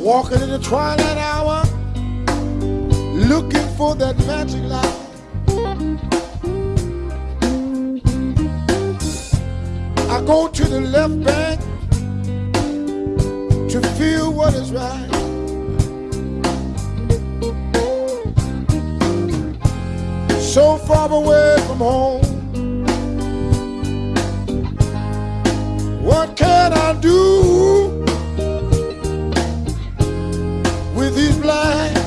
Walking in the twilight hour, looking for that magic light. I go to the left bank to feel what is right. So far away from home. What can with these blind